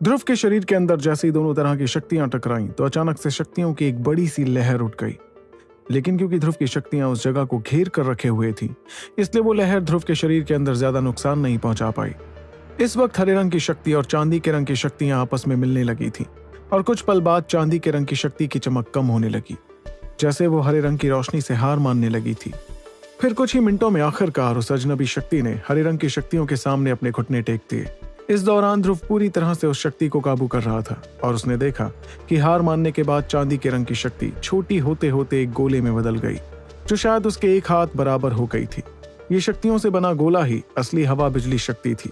ध्रुव के शरीर के अंदर जैसे ही दोनों तरह की शक्तियाँ टकराईं तो अचानक से शक्तियों की एक बड़ी सी लहर उठ गई। लेकिन क्योंकि ध्रुव की शक्तियाँ उस जगह को घेर कर रखे हुए थी, इसलिए वो लहर ध्रुव के शरीर के अंदर ज़्यादा नुकसान नहीं पहुँचा पाई। इस वक्त हरे रंग की शक्ति और चांदी के रंग की शक्तियाँ आपस में मिलने लगी थी, और कुछ पल बाद चांदी के रंग की शक्ति की चमक कम होने लगी, जैसे वो हरे रंग की रोशनी से हार मानने लगी थी। फिर कुछ ही मिनटों में आखिरकार उस अजनबी शक्ति ने हरे रंग की शक्तियों के सामने अपने घुटने टेक दिए। इस दौरान ध्रुव पूरी तरह से उस शक्ति को काबू कर रहा था और उसने देखा कि हार मानने के बाद चांदी के रंग की शक्ति छोटी होते होते एक गोले में बदल गई, जो शायद उसके एक हाथ बराबर हो गई थी। ये शक्तियों से बना गोला ही असली हवा बिजली शक्ति थी।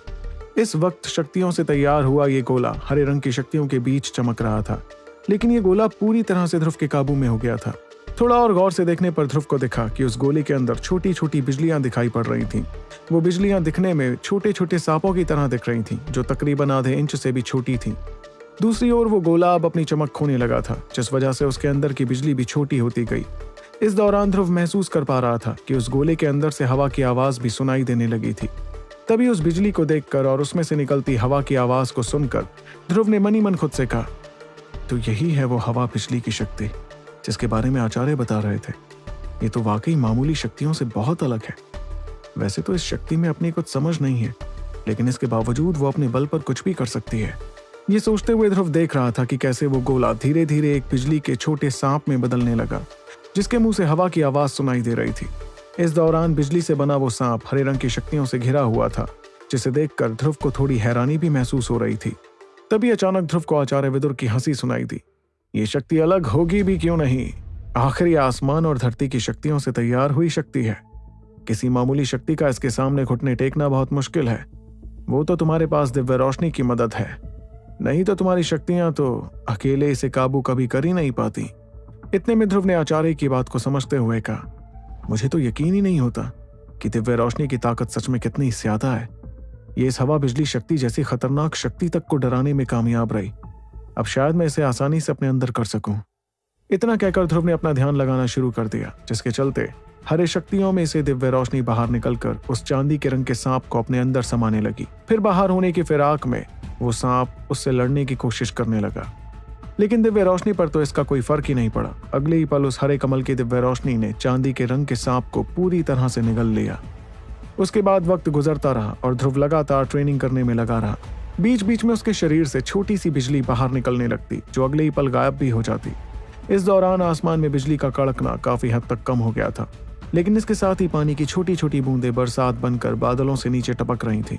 इस वक्त शक्तियों से तैयार हुआ ये गोला हरे रंग की शक्तियों के बीच चमक रहा था, लेकिन ये गोला पूरी तरह से ध्रुव के काबू में हो गया था। थोड़ा और गौर से देखने पर ध्रुव को दिखा कि उस गोले के अंदर छोटी छोटी बिजलियाँ दिखाई पड़ रही थीं। वो बिजलियाँ दिखने में छोटे छोटे सांपों की तरह दिख रही थीं, जो तकरीबन आधे इंच से भी छोटी थीं। दूसरी ओर वो गोला अब अपनी चमक खोने लगा था जिस वजह से उसके अंदर की बिजली भी छोटी होती गई इस दौरान ध्रुव महसूस कर पा रहा था कि उस गोले के अंदर से हवा की आवाज़ भी सुनाई देने लगी थी तभी उस बिजली को देखकर और उसमें से निकलती हवा की आवाज़ को सुनकर ध्रुव ने मनी मन खुद से कहा तो यही है वो हवा बिजली की शक्ति जिसके बारे में आचार्य बता रहे थे। ये तो वाकई मामूली शक्तियों से बहुत अलग है। वैसे तो इस शक्ति में अपनी कुछ समझ नहीं है, लेकिन इसके बावजूद वो अपने बल पर कुछ भी कर सकती है। ये सोचते हुए ध्रुव देख रहा था कि कैसे वो गोला धीरे धीरे एक बिजली के छोटे सांप में बदलने लगा, जिसके मुँह से हवा की आवाज़ सुनाई दे रही थी। इस दौरान बिजली से बना वो सांप हरे रंग की शक्तियों से घिरा हुआ था, जिसे देखकर ध्रुव को थोड़ी हैरानी भी महसूस हो रही थी। तभी अचानक ध्रुव को आचार्य विदुर की हँसी सुनाई दी। ये शक्ति अलग होगी भी क्यों नहीं? आखिर आसमान और धरती की शक्तियों से तैयार हुई शक्ति है। किसी मामूली शक्ति का इसके सामने घुटने टेकना बहुत मुश्किल है। वो तो तुम्हारे पास दिव्य रोशनी की मदद है। नहीं तो तुम्हारी शक्तियाँ तो अकेले इसे काबू कभी कर ही नहीं पाती। इतने में ध्रुव ने आचार्य की बात को समझते हुए कहा, मुझे तो यकीन ही नहीं होता कि दिव्य रोशनी की ताकत सच में कितनी ज़्यादा है। ये इस हवा बिजली शक्ति जैसी खतरनाक शक्ति तक को डराने में कामयाब रही। अब शायद मैं इसे आसानी से अपने अंदर कर सकूँ। इतना कहकर ध्रुव ने अपना ध्यान लगाना शुरू कर दिया, जिसके चलते हरे शक्तियों में से दिव्य रोशनी बाहर निकलकर उस चांदी के रंग के सांप को अपने अंदर समाने लगी। फिर बाहर होने की फिराक में वो सांप उससे लड़ने की कोशिश करने लगा। लेकिन दिव्य रोशनी पर तो इसका कोई फ़र्क ही नहीं पड़ा। अगले ही पल उस हरे कमल की दिव्य रोशनी ने चांदी के रंग के सांप को पूरी तरह से निगल लिया। उसके बाद वक्त गुजरता रहा और ध्रुव लगातार ट्रेनिंग करने में लगा रहा। बीच बीच में उसके शरीर से छोटी सी बिजली बाहर निकलने लगती, जो अगले ही पल गायब भी हो जाती। इस दौरान आसमान में बिजली का कड़कना काफ़ी हद तक कम हो गया था, लेकिन इसके साथ ही पानी की छोटी छोटी बूंदें बरसात बनकर बादलों से नीचे टपक रही थी।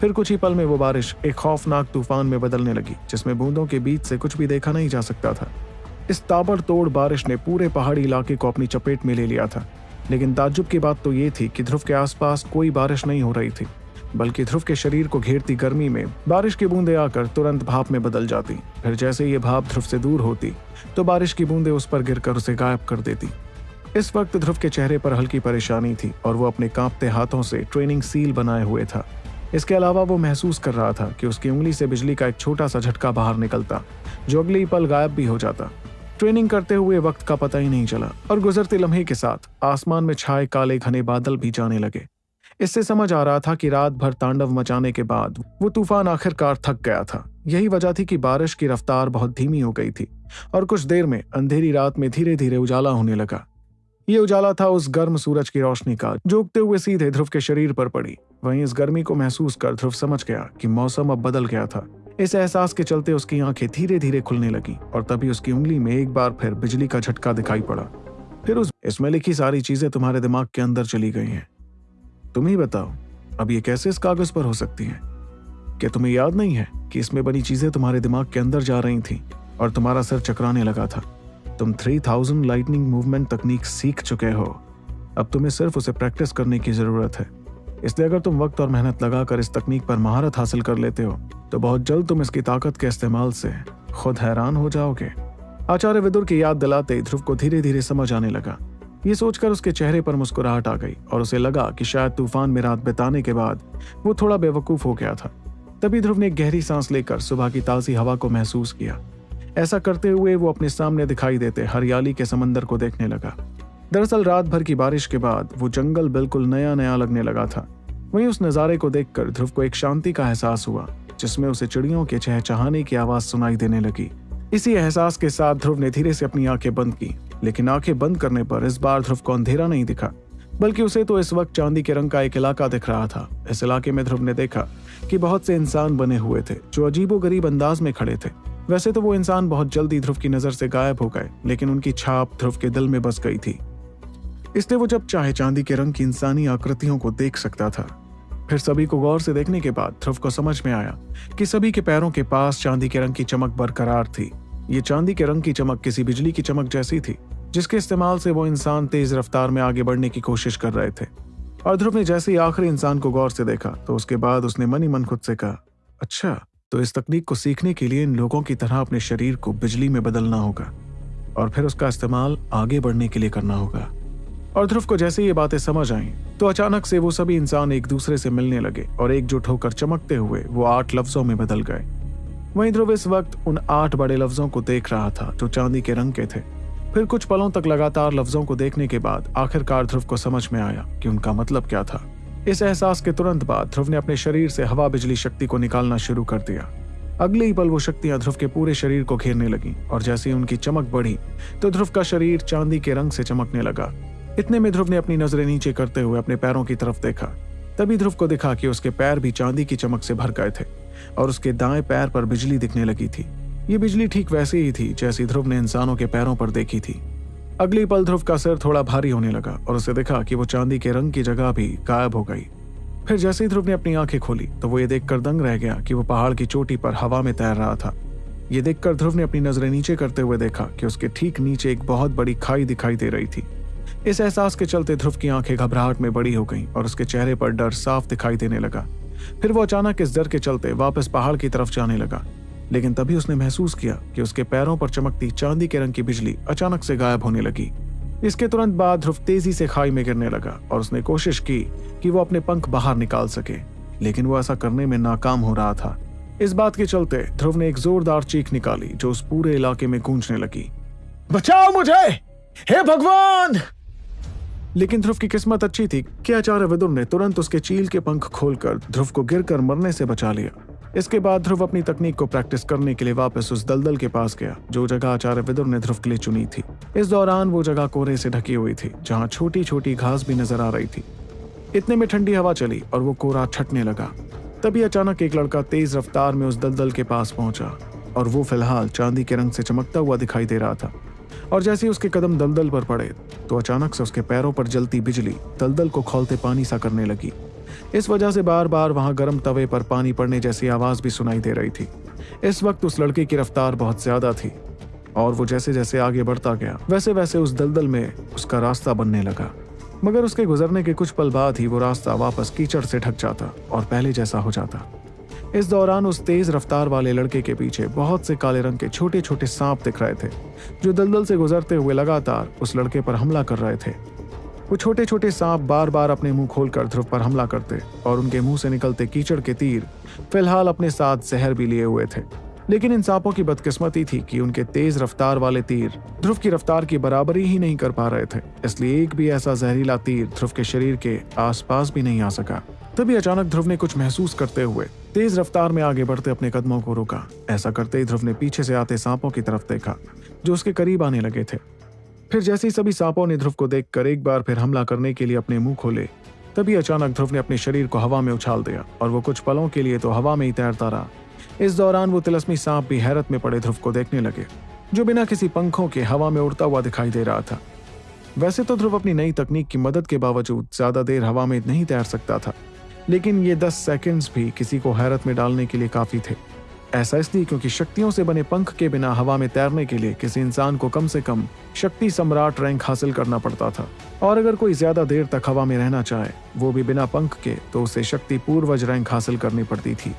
फिर कुछ ही पल में वो बारिश एक खौफनाक तूफ़ान में बदलने लगी, जिसमें बूंदों के बीच से कुछ भी देखा नहीं जा सकता था। इस ताबड़तोड़ बारिश ने पूरे पहाड़ी इलाके को अपनी चपेट में ले लिया था, लेकिन ताजुब की बात तो ये थी कि ध्रुव के आसपास कोई बारिश नहीं हो रही थी। बल्कि ध्रुव के शरीर को घेरती गर्मी में बारिश की बूंदें आकर तुरंत भाप में बदल जाती। फिर जैसे ये भाप ध्रुव से दूर होती तो बारिश की बूंदें उस पर गिरकर उसे गायब कर देती। इस वक्त ध्रुव के चेहरे पर हल्की परेशानी थी और वो अपने कांपते हाथों से ट्रेनिंग सील बनाए हुए था। इसके अलावा वो महसूस कर रहा था कि उसकी उंगली से बिजली का एक छोटा सा झटका बाहर निकलता, जो अगले पल गायब भी हो जाता। ट्रेनिंग करते हुए वक्त का पता ही नहीं चला और गुजरते लम्हे के साथ आसमान में छाए काले घने बादल भी जाने लगे। इससे समझ आ रहा था कि रात भर तांडव मचाने के बाद वो तूफ़ान आखिरकार थक गया था। यही वजह थी कि बारिश की रफ्तार बहुत धीमी हो गई थी और कुछ देर में अंधेरी रात में धीरे धीरे उजाला होने लगा। ये उजाला था उस गर्म सूरज की रोशनी का, जो उगते हुए सीधे ध्रुव के शरीर पर पड़ी। वहीं इस गर्मी को महसूस कर ध्रुव समझ गया कि मौसम अब बदल गया था। इस एहसास के चलते उसकी आँखें धीरे धीरे खुलने लगी और तभी उसकी उंगली में एक बार फिर बिजली का झटका दिखाई पड़ा। फिर उस, इसमें लिखी सारी चीज़ें तुम्हारे दिमाग के अंदर चली गई हैं। तुम ही बताओ, अब ये कैसे इस कागज़ पर हो सकती है? क्या तुम्हें याद नहीं है कि इसमें बनी चीज़ें तुम्हारे दिमाग के अंदर जा रही थी और तुम्हारा सर चकराने लगा था? तुम 3000 लाइटनिंग मूवमेंट तकनीक सीख चुके हो। अब तुम्हें सिर्फ़ उसे प्रैक्टिस करने की ज़रूरत है। इसलिए अगर तुम वक्त और मेहनत लगाकर इस तकनीक पर महारत हासिल कर लेते हो तो बहुत जल्द तुम इसकी ताकत के इस्तेमाल से खुद हैरान हो जाओगे। आचार्य विदुर की याद दिलाते ध्रुव को धीरे धीरे समझ आने लगा। ये सोचकर उसके चेहरे पर मुस्कुराहट आ गई और उसे लगा कि शायद तूफ़ान में रात बिताने के बाद वो थोड़ा बेवकूफ़ हो गया था। तभी ध्रुव ने गहरी सांस लेकर सुबह की ताजी हवा को महसूस किया। ऐसा करते हुए वो अपने सामने दिखाई देते हरियाली के समंदर को देखने लगा। दरअसल रात भर की बारिश के बाद वो जंगल बिल्कुल नया नया लगने लगा था। वहीं उस नज़ारे को देखकर ध्रुव को एक शांति का एहसास हुआ, जिसमें उसे चिड़ियों के चहचहाने की आवाज़ सुनाई देने लगी। इसी एहसास के साथ ध्रुव ने धीरे से अपनी आँखें बंद की। लेकिन आँखें बंद करने पर इस बार ध्रुव को अंधेरा नहीं दिखा, बल्कि उसे तो इस वक्त चांदी के रंग का एक इलाका दिख रहा था। इस इलाके में ध्रुव ने देखा कि बहुत से इंसान बने हुए थे, जो अजीबो गरीब अंदाज में खड़े थे। वैसे तो वो इंसान बहुत जल्दी ध्रुव की नज़र से गायब हो गए, लेकिन उनकी छाप ध्रुव के दिल में बस गई थी। इसलिए वो जब चाहे चांदी के रंग की इंसानी आकृतियों को देख सकता था। फिर सभी को गौर से देखने के बाद ध्रुव को समझ में आया कि सभी के पैरों के पास चांदी के रंग की चमक बरकरार थी। ये चांदी के रंग की चमक किसी बिजली की चमक जैसी थी, जिसके इस्तेमाल से वो इंसान तेज रफ्तार में आगे बढ़ने की कोशिश कर रहे थे। और ध्रुव ने जैसे ही आखिरी इंसान को गौर से देखा तो उसके बाद उसने मन ही मन खुद से कहा अच्छा तो इस तकनीक को सीखने के लिए इन लोगों की तरह अपने शरीर को बिजली में बदलना होगा, और फिर उसका इस्तेमाल आगे बढ़ने के लिए करना होगा। और ध्रुव को जैसे ये बातें समझ आई तो अचानक से वो सभी इंसान एक दूसरे से मिलने लगे और एकजुट होकर चमकते हुए वो आठ लफ्जों में बदल गए। वहीं ध्रुव इस वक्त उन आठ बड़े लफ्जों को देख रहा था जो चांदी के रंग के थे। फिर कुछ पलों तक लगातार लफ्जों को देखने के बाद आखिरकार ध्रुव को समझ में आया कि उनका मतलब क्या था। इस एहसास के तुरंत बाद ध्रुव ने अपने शरीर से हवा बिजली शक्ति को निकालना शुरू कर दिया। अगले ही पल वो शक्तियाँ ध्रुव के पूरे शरीर को घेरने लगी और जैसे ही उनकी चमक बढ़ी तो ध्रुव का शरीर चांदी के रंग से चमकने लगा। इतने में ध्रुव ने अपनी नज़रें नीचे करते हुए अपने पैरों की तरफ़ देखा। तभी ध्रुव को दिखा कि उसके पैर भी चांदी की चमक से भर गए थे। और उसके दाएँ पैर पर बिजली दिखने लगी थी। ये बिजली ठीक वैसे ही थी जैसी ध्रुव ने इंसानों के पैरों पर देखी थी। अगली पल ध्रुव का सिर थोड़ा भारी होने लगा और उसे देखा कि वो चांदी के रंग की जगह भी गायब हो गई। फिर जैसे ही ध्रुव ने अपनी आँखें खोली तो वो ये देखकर दंग रह गया कि वो पहाड़ की चोटी पर हवा में तैर रहा था। ये देखकर ध्रुव ने अपनी नज़रें नीचे करते हुए देखा कि उसके ठीक नीचे एक बहुत बड़ी खाई दिखाई दे रही थी। इस एहसास के चलते ध्रुव की आँखें घबराहट में बड़ी हो गईं और उसके चेहरे पर डर साफ़ दिखाई देने लगा। फिर वो अचानक इस डर के चलते वापस पहाड़ की तरफ़ जाने लगा। लेकिन तभी उसने महसूस किया कि उसके पैरों पर चमकती चांदी के रंग की बिजली अचानक से गायब होने लगी। इसके तुरंत बाद ध्रुव तेज़ी से खाई में गिरने लगा और उसने कोशिश की कि वो अपने पंख बाहर निकाल सके, लेकिन वो ऐसा करने में नाकाम हो रहा था। इस बात के चलते ध्रुव ने एक जोरदार चीख निकाली जो उस पूरे इलाके में गूंजने लगी। बचाओ मुझे! हे भगवान! लेकिन ध्रुव की किस्मत अच्छी थी। कि आचार्य विदुर ने तुरंत उसके चील के पंख खोलकर ध्रुव को गिरकर मरने से बचा लिया? इसके बाद ध्रुव अपनी तकनीक को प्रैक्टिस करने के लिए वापस उस दलदल के पास गया, जो जगह आचार्य विदुर ने ध्रुव के लिए चुनी थी। इस दौरान वो जगह कोहरे से ढकी हुई थी, जहाँ छोटी छोटी घास भी नज़र आ रही थी। इतने में ठंडी हवा चली और वो कोहरा छटने लगा। तभी अचानक एक लड़का तेज रफ्तार में उस दलदल के पास पहुँचा और वो फ़िलहाल चांदी के रंग से चमकता हुआ दिखाई दे रहा था। और जैसे ही उसके कदम दलदल पर पड़े तो अचानक से उसके पैरों पर जलती बिजली दलदल को खोलते पानी सा करने लगी। इस वजह से बार बार वहाँ गर्म तवे पर पानी पड़ने जैसी आवाज़ भी सुनाई दे रही थी। इस वक्त उस लड़के की रफ्तार बहुत ज़्यादा थी, और वो जैसे जैसे आगे बढ़ता गया वैसे वैसे उस दलदल में उसका रास्ता बनने लगा। मगर उसके गुजरने के कुछ पल बाद ही वो रास्ता वापस कीचड़ से ढक जाता और पहले जैसा हो जाता। इस दौरान उस तेज रफ्तार वाले लड़के के पीछे बहुत से काले रंग के छोटे छोटे सांप दिख रहे थे, जो दलदल से गुजरते हुए लगातार उस लड़के पर हमला कर रहे थे। वो छोटे छोटे सांप बार बार अपने मुँह खोलकर ध्रुव पर हमला करते और उनके मुँह से निकलते कीचड़ के तीर फ़िलहाल अपने साथ जहर भी लिए हुए थे। लेकिन इन सांपों की बदकिस्मती थी कि उनके तेज रफ्तार वाले तीर ध्रुव की रफ्तार की बराबरी ही नहीं कर पा रहे थे, इसलिए एक भी ऐसा जहरीला तीर ध्रुव के शरीर के आसपास भी नहीं आ सका। तभी अचानक ध्रुव ने कुछ महसूस करते हुए तेज रफ्तार में आगे बढ़ते अपने कदमों को रोका। ऐसा करते ही ध्रुव ने पीछे से आते सांपों की तरफ़ देखा, जो उसके करीब आने लगे थे। फिर जैसे ही सभी सांपों ने ध्रुव को देखकर एक बार फिर हमला करने के लिए अपने मुँह खोले, तभी अचानक ध्रुव ने अपने शरीर को हवा में उछाल दिया और वो कुछ पलों के लिए तो हवा में ही तैरता रहा। इस दौरान वो तिलस्मी सांप भी हैरत में पड़े ध्रुव को देखने लगे, जो बिना किसी पंखों के हवा में उड़ता हुआ दिखाई दे रहा था। वैसे तो ध्रुव अपनी नई तकनीक की मदद के बावजूद ज़्यादा देर हवा में नहीं तैर सकता था। लेकिन ये दस सेकंड्स भी किसी को हैरत में डालने के लिए काफ़ी थे। ऐसा इसलिए क्योंकि शक्तियों से बने पंख के बिना हवा में तैरने के लिए किसी इंसान को कम से कम शक्ति सम्राट रैंक हासिल करना पड़ता था। और अगर कोई ज़्यादा देर तक हवा में रहना चाहे, वो भी बिना पंख के तो उसे शक्ति पूर्वज रैंक हासिल करनी पड़ती थी।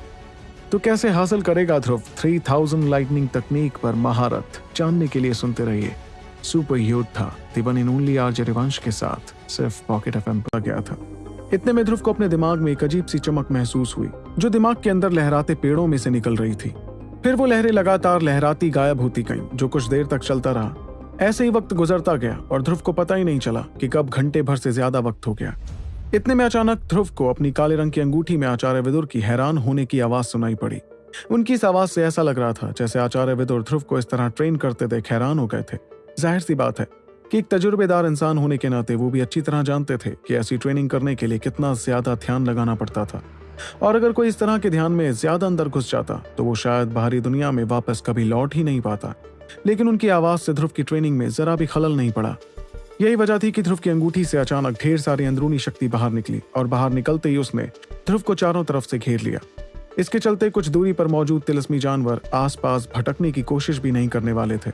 तो कैसे हासिल करेगा ध्रुव? थ्री थाउज़ेंड लाइटनिंग तकनीक पर महारत जानने के लिए सुनते रहिए। सुपर योद्धा दिवन इन ओनली आर के साथ सिर्फ़ पॉकेट एफ़ पर गया था। इतने में ध्रुव को अपने दिमाग में एक अजीब सी चमक महसूस हुई, जो दिमाग के अंदर लहराते पेड़ों में से निकल रही थी। फिर वो लहरें लगातार लहराती गायब होती गईं, जो कुछ देर तक चलता रहा। ऐसे ही वक्त गुजरता गया और ध्रुव को पता ही नहीं चला कि कब घंटे भर से ज़्यादा वक्त हो गया। इतने में अचानक ध्रुव को अपनी काले रंग की अंगूठी में आचार्य विदुर की हैरान होने की आवाज़ सुनाई पड़ी। उनकी इस आवाज़ से ऐसा लग रहा था, जैसे आचार्य विदुर ध्रुव को इस तरह ट्रेन करते देख हैरान हो गए थे। ज़ाहिर सी बात है कि एक तजुर्बेदार इंसान होने के नाते वो भी अच्छी तरह जानते थे कि ऐसी ट्रेनिंग करने के लिए कितना ज़्यादा ध्यान लगाना पड़ता था। और अगर कोई इस तरह के ध्यान में ज़्यादा अंदर घुस जाता तो वो शायद बाहरी दुनिया में वापस कभी लौट ही नहीं पाता। लेकिन उनकी आवाज़ से ध्रुव की ट्रेनिंग में जरा भी खलल नहीं पड़ा। यही वजह थी कि ध्रुव की अंगूठी से अचानक ढेर सारी अंदरूनी शक्ति बाहर निकली और बाहर निकलते ही उसने ध्रुव को चारों तरफ़ से घेर लिया। इसके चलते कुछ दूरी पर मौजूद तिलस्मी जानवर आसपास भटकने की कोशिश भी नहीं करने वाले थे।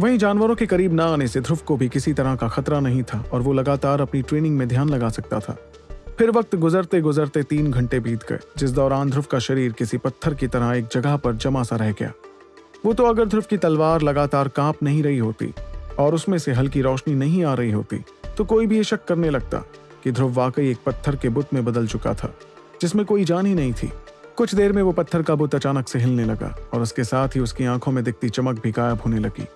वहीं जानवरों के करीब न आने से ध्रुव को भी किसी तरह का खतरा नहीं था और वो लगातार अपनी ट्रेनिंग में ध्यान लगा सकता था। फिर वक्त गुजरते गुजरते तीन घंटे बीत गए, जिस दौरान ध्रुव का शरीर किसी पत्थर की तरह एक जगह पर जमा सा रह गया। वो तो अगर ध्रुव की तलवार लगातार काँप नहीं रही होती और उसमें से हल्की रोशनी नहीं आ रही होती तो कोई भी ये शक करने लगता कि ध्रुव वाकई एक पत्थर के बुत में बदल चुका था, जिसमें कोई जान ही नहीं थी। कुछ देर में वो पत्थर का बुत अचानक से हिलने लगा और उसके साथ ही उसकी आँखों में दिखती चमक भी गायब होने लगी।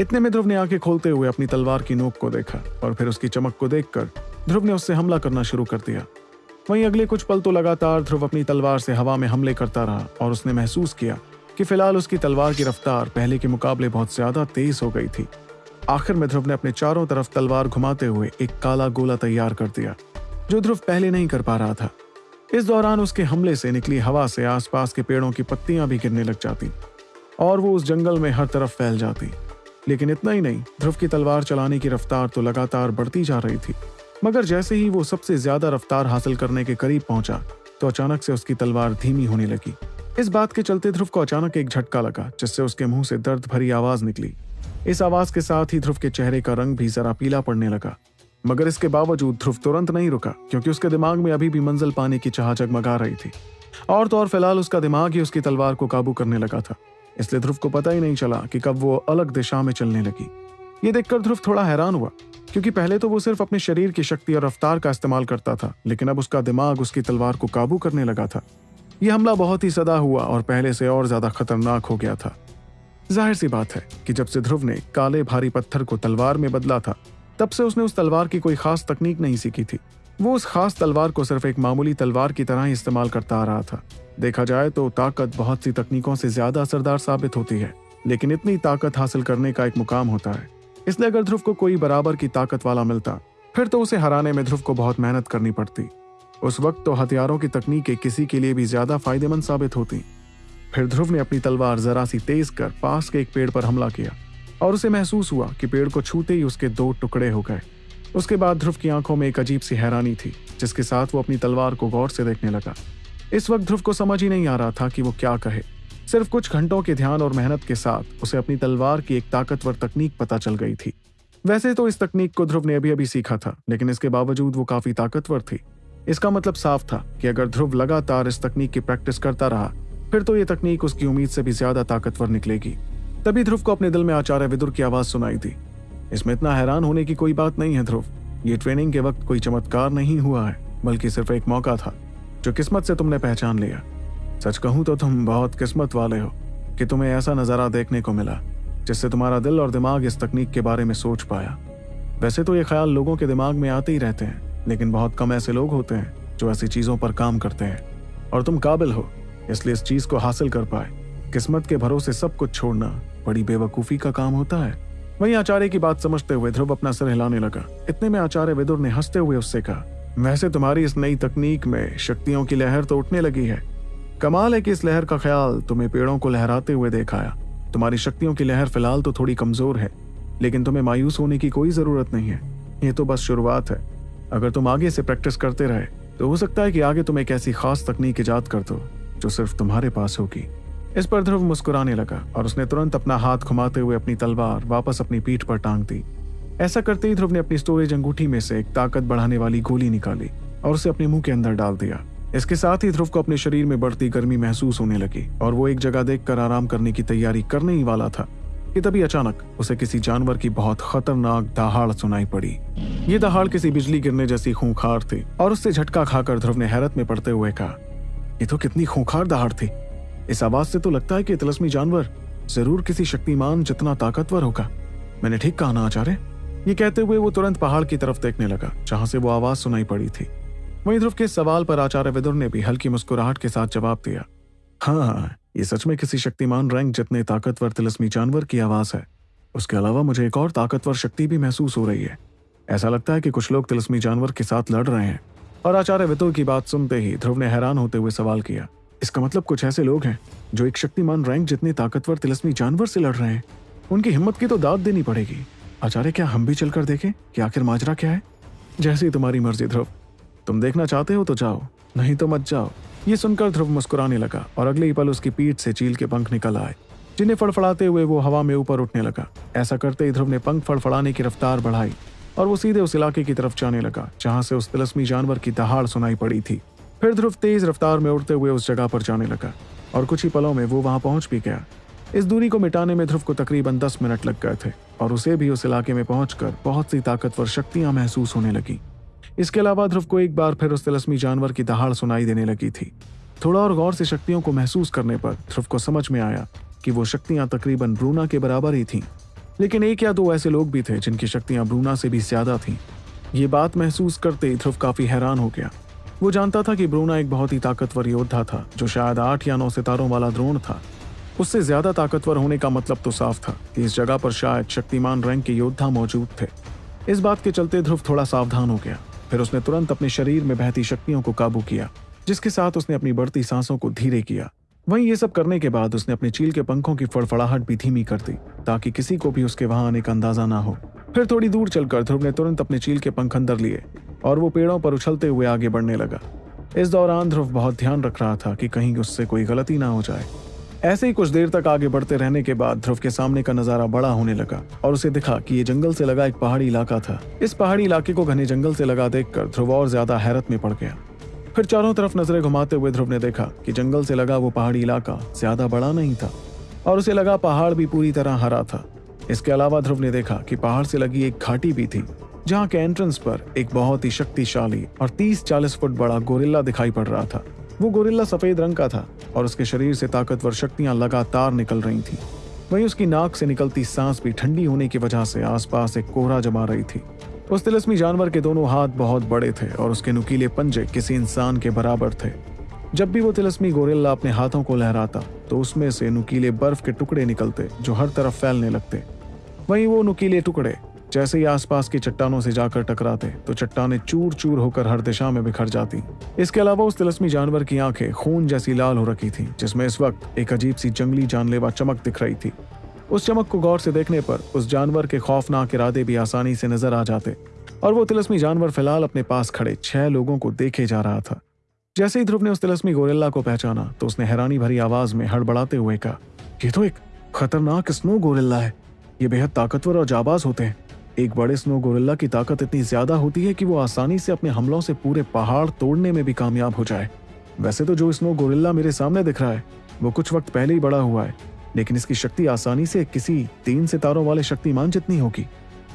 इतने में ध्रुव ने आँखें खोलते हुए अपनी तलवार की नोक को देखा और फिर उसकी चमक को देखकर ध्रुव ने उससे हमला करना शुरू कर दिया। वहीं अगले कुछ पल तो लगातार ध्रुव अपनी तलवार से हवा में हमले करता रहा और उसने महसूस किया कि फ़िलहाल उसकी तलवार की रफ्तार पहले के मुकाबले बहुत ज़्यादा तेज हो गई थी। आखिर में ध्रुव ने अपने चारों तरफ़ तलवार घुमाते हुए एक काला गोला तैयार कर दिया, जो ध्रुव पहले नहीं कर पा रहा था। इस दौरान उसके हमले से निकली हवा से आसपास के पेड़ों की पत्तियाँ भी गिरने लग जाती और वो उस जंगल में हर तरफ़ फैल जाती। लेकिन इतना ही नहीं, ध्रुव की तलवार चलाने की रफ्तार तो लगातार बढ़ती जा रही थी। मगर जैसे ही वो सबसे ज़्यादा रफ्तार हासिल करने के करीब पहुँचा तो अचानक से उसकी तलवार धीमी होने लगी। इस बात के चलते ध्रुव को अचानक एक झटका लगा, जिससे उसके मुँह से दर्द भरी आवाज़ निकली। इस आवाज़ के साथ ही ध्रुव के चेहरे का रंग भी जरा पीला पड़ने लगा। मगर इसके बावजूद ध्रुव तुरंत नहीं रुका, क्योंकि उसके दिमाग में अभी भी मंजिल पाने की चाह जगमगा रही थी। और तो और फ़िलहाल उसका दिमाग ही उसकी तलवार को काबू करने लगा था। इसलिए ध्रुव को पता ही नहीं चला कि कब वो अलग दिशा में चलने लगी। ये देखकर ध्रुव थोड़ा हैरान हुआ, क्योंकि पहले तो वो सिर्फ़ अपने शरीर की शक्ति और रफ्तार का इस्तेमाल करता था, लेकिन अब उसका दिमाग उसकी तलवार को काबू करने लगा था। यह हमला बहुत ही सदा हुआ और पहले से और ज़्यादा खतरनाक हो गया था। ज़ाहिर सी बात है कि जब से ध्रुव ने काले भारी पत्थर को तलवार में बदला था, तब से उसने उस तलवार की कोई खास तकनीक नहीं सीखी थी। वो उस खास तलवार को सिर्फ़ एक मामूली तलवार की तरह ही इस्तेमाल करता आ रहा था। देखा जाए तो ताकत बहुत सी तकनीकों से ज़्यादा असरदार साबित होती है, लेकिन इतनी ताकत हासिल करने का एक मुकाम होता है। इसलिए अगर ध्रुव को कोई बराबर की ताकत वाला मिलता, फिर तो उसे हराने में ध्रुव को बहुत मेहनत करनी पड़ती। उस वक्त तो हथियारों की तकनीकें किसी के लिए भी ज़्यादा फ़ायदेमंद साबित होती। फिर ध्रुव ने अपनी तलवार जरा सी तेज कर पास के एक पेड़ पर हमला किया, और उसे महसूस हुआ कि पेड़ को छूते ही उसके दो टुकड़े हो गए। उसके बाद ध्रुव की आँखों में एक अजीब सी हैरानी थी, जिसके साथ वो अपनी तलवार को गौर से देखने लगा। इस वक्त ध्रुव को समझ ही नहीं आ रहा था कि वो क्या कहे। सिर्फ़ कुछ घंटों के ध्यान और मेहनत के साथ उसे अपनी तलवार की एक ताकतवर तकनीक पता चल गई थी। वैसे तो इस तकनीक को ध्रुव ने अभी अभी सीखा था, लेकिन इसके बावजूद वो काफ़ी ताकतवर थी। इसका मतलब साफ़ था कि अगर ध्रुव लगातार इस तकनीक की प्रैक्टिस करता रहा, फिर तो ये तकनीक उसकी उम्मीद से भी ज़्यादा ताकतवर निकलेगी। तभी ध्रुव को अपने दिल में आचार्य विदुर की आवाज़ सुनाई थी इसमें इतना हैरान होने की कोई बात नहीं है ध्रुव। ये ट्रेनिंग के वक्त कोई चमत्कार नहीं हुआ है, बल्कि सिर्फ़ एक मौका था। जो किस्मत से तुमने पहचान लिया। सच कहूँ तो तुम बहुत किस्मत वाले हो, कि तुम्हें ऐसा नज़ारा देखने को मिला, जिससे तुम्हारा दिल और दिमाग इस तकनीक के बारे में सोच पाया। वैसे तो ये ख्याल लोगों के दिमाग में आते ही रहते हैं, लेकिन बहुत कम ऐसे लोग होते हैं, जो ऐसी चीज़ों पर काम करते हैं। और तुम काबिल हो, इसलिए इस चीज़ को हासिल कर पाए। किस्मत के भरोसे सब कुछ छोड़ना बड़ी बेवकूफ़ी का काम होता है। वहीं आचार्य की बात समझते हुए ध्रुव अपना सिर हिलाने लगा। इतने में आचार्य विदुर ने हँसते हुए उससे कहा वैसे तुम्हारी इस नई तकनीक में शक्तियों की लहर तो उठने लगी है। कमाल है कि इस लहर का ख्याल तुम्हें पेड़ों को लहराते हुए देखाया तुम्हारी शक्तियों की लहर फ़िलहाल तो थोड़ी कमज़ोर है, लेकिन तुम्हें मायूस होने की कोई ज़रूरत नहीं है। ये तो बस शुरुआत है। अगर तुम आगे से प्रैक्टिस करते रहे तो हो सकता है कि आगे तुम एक ऐसी खास तकनीक ईजाद कर दो, जो सिर्फ़ तुम्हारे पास होगी। इस पर ध्रुव मुस्कुराने लगा और उसने तुरंत अपना हाथ घुमाते हुए अपनी तलवार वापस अपनी पीठ पर टांग दी। ऐसा करते ही ध्रुव ने अपनी स्टोरेज अंगूठी में से एक ताकत बढ़ाने वाली गोली निकाली और उसे अपने मुँह के अंदर डाल दिया। इसके साथ ही ध्रुव को अपने शरीर में बढ़ती गर्मी महसूस होने लगी और वो एक जगह देखकर आराम करने की तैयारी करने ही वाला था कि तभी अचानक उसे किसी जानवर की बहुत खतरनाक दहाड़ सुनाई पड़ी। ये दहाड़ किसी बिजली गिरने जैसी खूंखार थी और उससे झटका खाकर ध्रुव ने हैरत में पड़ते हुए कहा, ये तो कितनी खूंखार दहाड़ थी। इस आवाज़ से तो लगता है कि तिलस्मी जानवर ज़रूर किसी शक्तिमान जितना ताकतवर होगा। मैंने ठीक कहा ना, आचार्य? ये कहते हुए वो तुरंत पहाड़ की तरफ़ देखने लगा, जहाँ से वो आवाज़ सुनाई पड़ी थी। वहीं ध्रुव के सवाल पर आचार्य विदुर ने भी हल्की मुस्कुराहट के साथ जवाब दिया हाँ ये सच में किसी शक्तिमान रैंक जितने ताकतवर तिलस्मी जानवर की आवाज़ है। उसके अलावा मुझे एक और ताकतवर शक्ति भी महसूस हो रही है। ऐसा लगता है कि कुछ लोग तिलस्मी जानवर के साथ लड़ रहे हैं। और आचार्य वितुर की बात सुनते ही ध्रुव ने हैरान होते हुए सवाल किया, इसका मतलब कुछ ऐसे लोग हैं, जो एक शक्तिमान रैंक जितने ताकतवर तिलस्मी जानवर से लड़ रहे हैं? उनकी हिम्मत की तो दाद देनी पड़ेगी। आचार्य, क्या हम भी चलकर देखें कि आखिर माजरा क्या है? जैसी तुम्हारी मर्ज़ी, ध्रुव। तुम देखना चाहते हो तो जाओ, नहीं तो मत जाओ। ये सुनकर ध्रुव मुस्कुराने लगा और अगले ही पल उसकी पीठ से चील के पंख निकल आए, जिन्हें फड़फड़ाते हुए वो हवा में ऊपर उठने लगा। ऐसा करते ही ध्रुव ने पंख फड़फड़ाने की रफ्तार बढ़ाई और वो सीधे उस इलाके की तरफ़ जाने लगा, जहाँ से उस तिलस्मी जानवर की दहाड़ सुनाई पड़ी थी। फिर ध्रुव तेज रफ्तार में उड़ते हुए उस जगह पर जाने लगा और कुछ ही पलों में वो वहाँ पहुँच भी गया। इस दूरी को मिटाने में ध्रुव को तकरीबन दस मिनट लग गए थे। और उसे भी उस इलाके में पहुंचकर बहुत सी ताकतवर शक्तियाँ महसूस होने लगी। इसके अलावा ध्रुव को एक बार फिर उस तिलस्मी जानवर की दहाड़ सुनाई देने लगी थी। थोड़ा और गौर से शक्तियों को महसूस करने पर ध्रुव को समझ में आया कि वो शक्तियाँ तकरीबन ब्रूना के बराबर ही थीं। लेकिन एक या दो ऐसे लोग भी थे जिनकी शक्तियाँ ब्रूना से भी ज़्यादा थीं। ये बात महसूस करते ध्रुव काफ़ी हैरान हो गया। वो जानता था कि ब्रूना एक बहुत ही ताकतवर योद्धा था, जो शायद आठ या नौ सितारों वाला द्रोण था। उससे ज़्यादा ताकतवर होने का मतलब तो साफ़ था कि इस जगह पर शायद शक्तिमान रैंक के योद्धा मौजूद थे। इस बात के चलते ध्रुव थोड़ा सावधान हो गया। फिर उसने तुरंत अपने शरीर में बहती शक्तियों को काबू किया, जिसके साथ उसने अपनी बढ़ती सांसों को धीरे किया। वहीं ये सब करने के बाद उसने अपने चील के पंखों की फड़फड़ाहट भी धीमी कर दी, ताकि किसी को भी उसके वहाँ आने का अंदाज़ा ना हो। फिर थोड़ी दूर चलकर ध्रुव ने तुरंत अपने चील के पंख अंदर लिए, और वो पेड़ों पर उछलते हुए आगे बढ़ने लगा। इस दौरान ध्रुव बहुत ध्यान रख रहा था कि कहीं उससे कोई गलती ना हो जाए। ऐसे ही कुछ देर तक आगे बढ़ते रहने के बाद ध्रुव के सामने का नज़ारा बड़ा होने लगा और उसे दिखा कि ये जंगल से लगा एक पहाड़ी इलाका था। इस पहाड़ी इलाके को घने जंगल से लगा देखकर ध्रुव और ज़्यादा हैरत में पड़ गया। फिर चारों तरफ़ नज़रें घुमाते हुए ध्रुव ने देखा कि जंगल से लगा वो पहाड़ी इलाका ज़्यादा बड़ा नहीं था और उसे लगा पहाड़ भी पूरी तरह हरा था। इसके अलावा ध्रुव ने देखा कि पहाड़ से लगी एक घाटी भी थी, जहाँ के एंट्रेंस पर एक बहुत ही शक्तिशाली और 30-40 फुट बड़ा गोरिल्ला दिखाई पड़ रहा था। वो गोरिल्ला सफ़ेद रंग का था और उसके शरीर से ताकतवर शक्तियाँ लगातार निकल रही थीं। वहीं उसकी नाक से निकलती सांस भी ठंडी होने की वजह से आसपास एक कोहरा जमा रही थी। उस तिलस्मी जानवर के दोनों हाथ बहुत बड़े थे और उसके नुकीले पंजे किसी इंसान के बराबर थे। जब भी वो तिलस्मी गोरिल्ला अपने हाथों को लहराता तो उसमें से नुकीले बर्फ़ के टुकड़े निकलते, जो हर तरफ़ फैलने लगते। वहीं वो नुकीले टुकड़े जैसे ही आसपास की चट्टानों से जाकर टकराते तो चट्टाने चूर चूर होकर हर दिशा में बिखर जाती। इसके अलावा उस तिलस्मी जानवर की आँखें खून जैसी लाल हो रखी थी, जिसमें इस वक्त एक अजीब सी जंगली जानलेवा चमक दिख रही थी। उस चमक को गौर से देखने पर उस जानवर के खौफनाक इरादे भी आसानी से नज़र आ जाते, और वो तिलस्मी जानवर फ़िलहाल अपने पास खड़े छह लोगों को देखे जा रहा था। जैसे ही ध्रुव ने उस तिलस्मी गोरिल्ला को पहचाना तो उसने हैरानी भरी आवाज़ में हड़बड़ाते हुए कहा, ये तो एक खतरनाक स्नो गोरिल्ला है। ये बेहद ताकतवर और जाबाज होते हैं। एक बड़े स्नो गोरिल्ला की ताकत इतनी ज़्यादा होती है कि वो आसानी से अपने हमलों से पूरे पहाड़ तोड़ने में भी कामयाब हो जाए। वैसे तो जो स्नो गोरिल्ला मेरे सामने दिख रहा है, वो कुछ वक्त पहले ही बड़ा हुआ है, लेकिन इसकी शक्ति आसानी से किसी तीन सितारों वाले शक्तिमान जितनी होगी।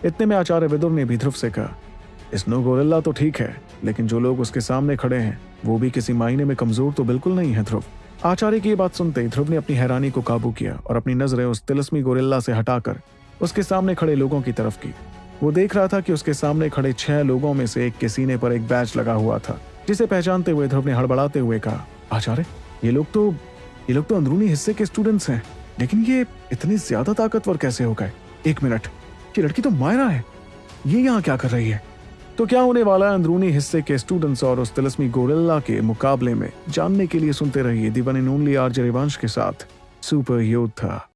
इतने में आचार्य विदुर ने भी ध्रुव से कहा स्नो गोरिल्ला तो ठीक है, लेकिन जो लोग उसके सामने खड़े हैं, वो भी किसी मायने में कमज़ोर तो बिल्कुल नहीं है ध्रुव। आचार्य की ये बात सुनते ही ध्रुव ने अपनी हैरानी को काबू किया और अपनी नज़रें उस तिलस्मी गोरिल्ला से हटाकर उसके सामने खड़े लोगों की तरफ़ की। वो देख रहा था कि उसके सामने खड़े छह लोगों में से एक के सीने पर एक बैच लगा हुआ था, जिसे पहचानते हुए ध्रुव ने हड़बड़ाते हुए कहा, आचार्य, ये लोग तो ये लोग तो अंदरूनी हिस्से के स्टूडेंट्स हैं, लेकिन ये इतने ज़्यादा ताकतवर कैसे हो गए? एक मिनट, ये लड़की तो मायरा है, ये यहाँ क्या कर रही है? तो क्या होने वाला है अंदरूनी हिस्से के स्टूडेंट्स और उस तिलस्मी गोरिल्ला के मुकाबले में? जानने के लिए सुनते रहिए दीवानी ओनली आरजे रिवांश के साथ, सुपर योद्धा